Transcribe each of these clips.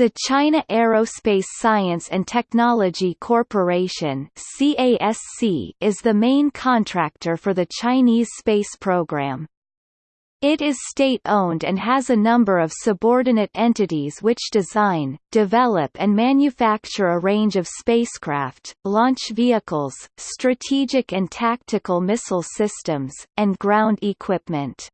The China Aerospace Science and Technology Corporation CASC is the main contractor for the Chinese space program. It is state-owned and has a number of subordinate entities which design, develop and manufacture a range of spacecraft, launch vehicles, strategic and tactical missile systems, and ground equipment.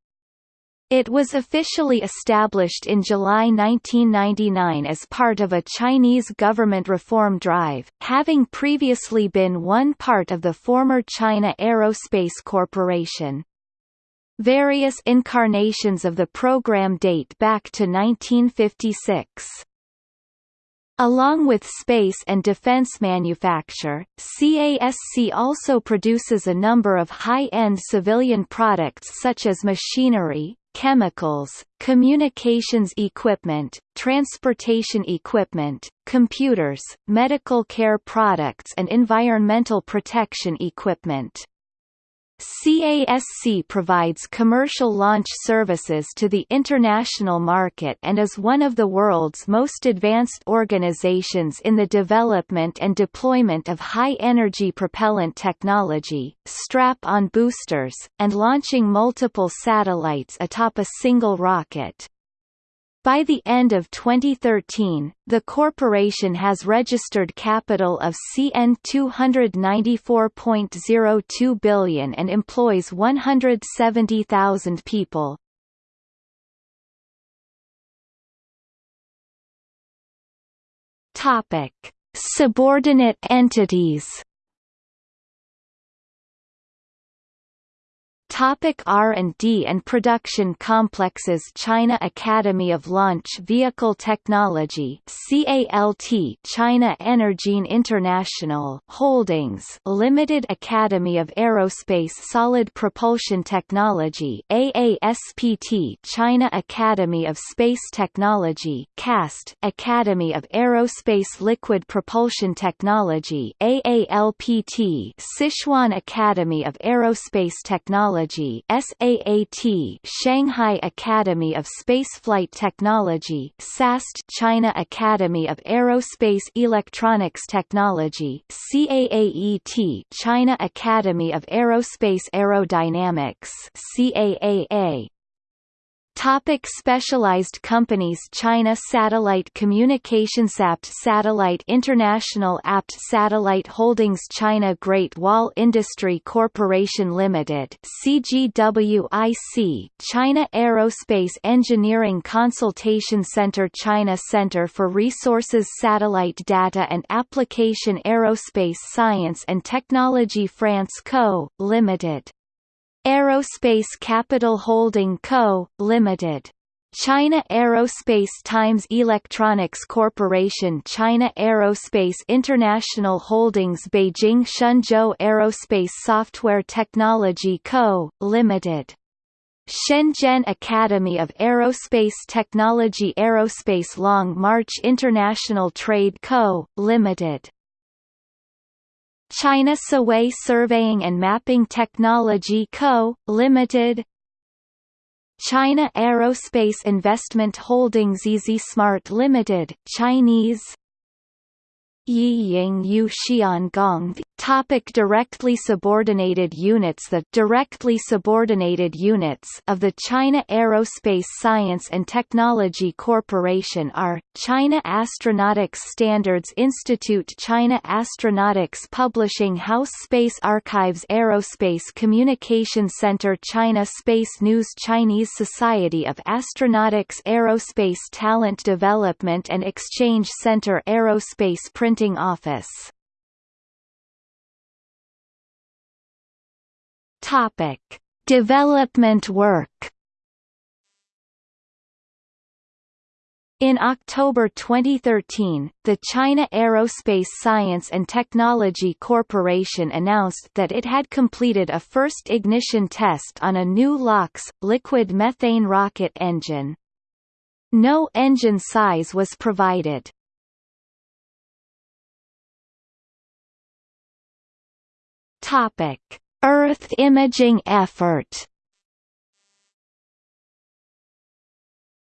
It was officially established in July 1999 as part of a Chinese government reform drive, having previously been one part of the former China Aerospace Corporation. Various incarnations of the program date back to 1956. Along with space and defense manufacture, CASC also produces a number of high-end civilian products such as machinery, chemicals, communications equipment, transportation equipment, computers, medical care products and environmental protection equipment. CASC provides commercial launch services to the international market and is one of the world's most advanced organizations in the development and deployment of high-energy propellant technology, strap-on boosters, and launching multiple satellites atop a single rocket. By the end of 2013, the corporation has registered capital of CN 294.02 billion and employs 170,000 people. Topic: Subordinate entities Topic R&D and production complexes China Academy of Launch Vehicle Technology CALT China Energine International Holdings Limited Academy of Aerospace Solid Propulsion Technology AASPT China Academy of Space Technology CAST Academy of Aerospace Liquid Propulsion Technology AALPT Sichuan Academy of Aerospace Technology Technology SAAT Shanghai Academy of Spaceflight Technology SAST China Academy of Aerospace Electronics Technology CAAET China Academy of Aerospace Aerodynamics CAAA Topic specialized companies China Satellite Communications Apt Satellite International Apt Satellite Holdings China Great Wall Industry Corporation Limited CGWIC China Aerospace Engineering Consultation Center China Center for Resources Satellite Data and Application Aerospace Science and Technology France Co., Limited Aerospace Capital Holding Co., Limited. China Aerospace Times Electronics Corporation China Aerospace International Holdings Beijing Shenzhou Aerospace Software Technology Co., Limited. Shenzhen Academy of Aerospace Technology Aerospace Long March International Trade Co., Limited China Siwei Surveying and Mapping Technology Co., Limited China Aerospace Investment Holdings Easy Smart Limited, Chinese Yi Ying Yu Xiangong Topic directly subordinated units The directly subordinated units of the China Aerospace Science and Technology Corporation are, China Astronautics Standards Institute China Astronautics Publishing House Space Archives Aerospace Communication Center China Space News Chinese Society of Astronautics Aerospace Talent Development and Exchange Center Aerospace Printing Office Topic: Development work. In October 2013, the China Aerospace Science and Technology Corporation announced that it had completed a first ignition test on a new LOX, liquid methane rocket engine. No engine size was provided. Topic: Earth imaging effort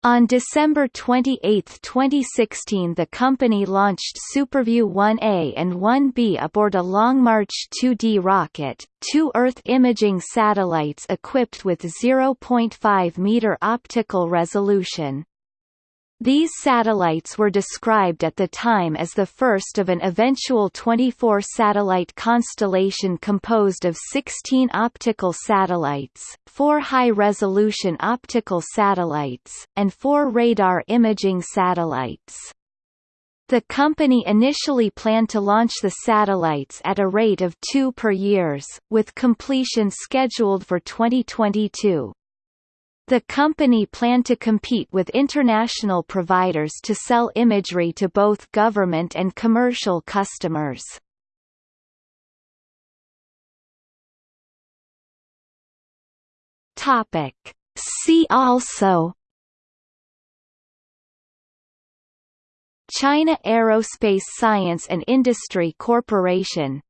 On December 28, 2016 the company launched SuperView 1A and 1B aboard a Long March 2D rocket, two Earth imaging satellites equipped with 0.5-meter optical resolution. These satellites were described at the time as the first of an eventual 24-satellite constellation composed of 16 optical satellites, four high-resolution optical satellites, and four radar imaging satellites. The company initially planned to launch the satellites at a rate of two per years, with completion scheduled for 2022. The company planned to compete with international providers to sell imagery to both government and commercial customers. Topic. See also China Aerospace Science and Industry Corporation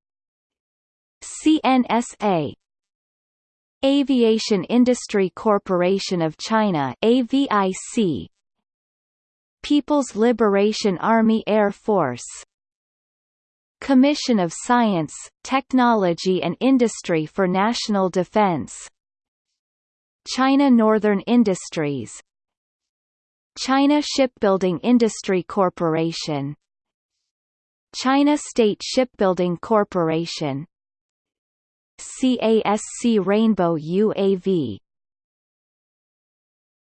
CNSA Aviation Industry Corporation of China AVIC People's Liberation Army Air Force Commission of Science, Technology and Industry for National Defense China Northern Industries China Shipbuilding Industry Corporation China State Shipbuilding Corporation CASC Rainbow UAV